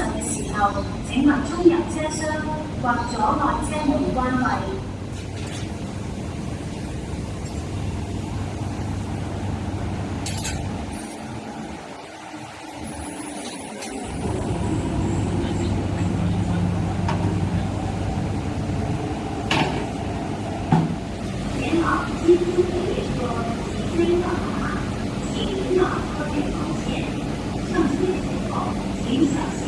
上嘅时候，请勿冲入车厢或阻碍车门关闭。前方即将抵达，起身请线。上车请小心。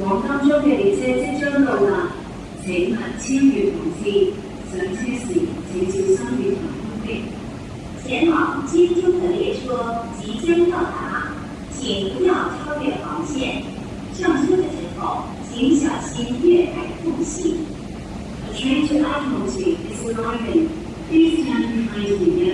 黄冈州的列车即将到达，请勿超越红线。上车时请坐三等车厢前往金州的列车即将到达，请不要超越黄线。上车的时候，请小心月台缝隙。Attention, I 同学 is arriving. Please stand behind me.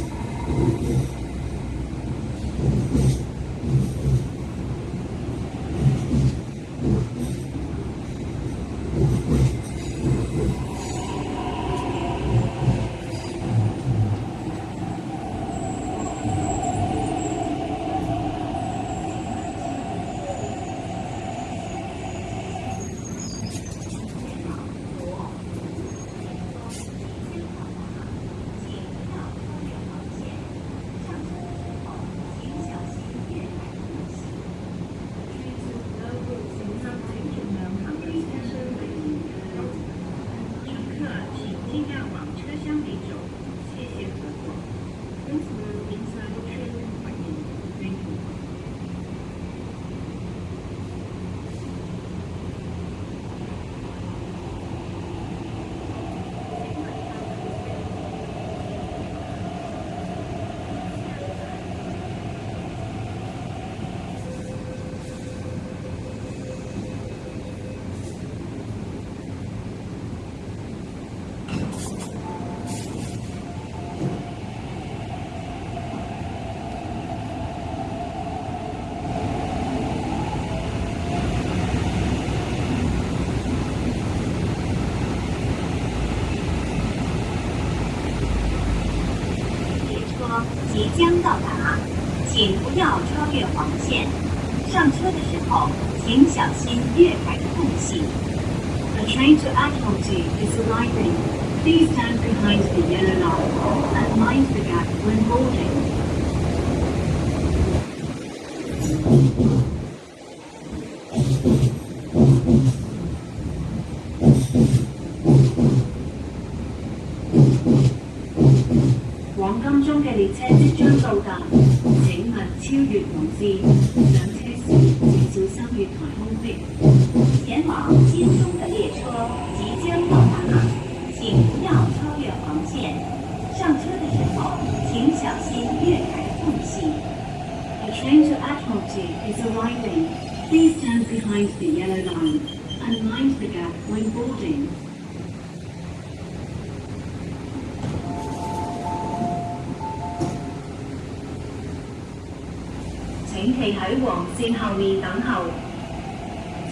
即将到达，请不要超越黄线。上车的时候，请小心月台的缝隙。A train to Athlone is arriving. Please stand behind the yellow line and mind the gap when boarding. 到请勿超越黄线。上车时请少三月台空隙。前往金东的列车即将到达，请不要超越黄线。上车的时候，请小心月台缝隙。A train to a d m i r a t y is arriving. Please stand behind the yellow line and mind the gap when boarding. 等候，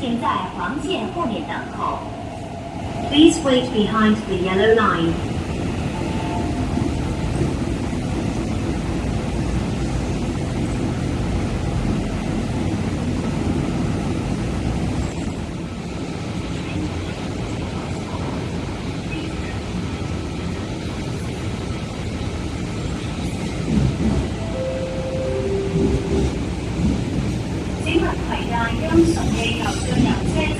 请在黄线后面等候。Please wait behind the yellow line. 空气有噪音。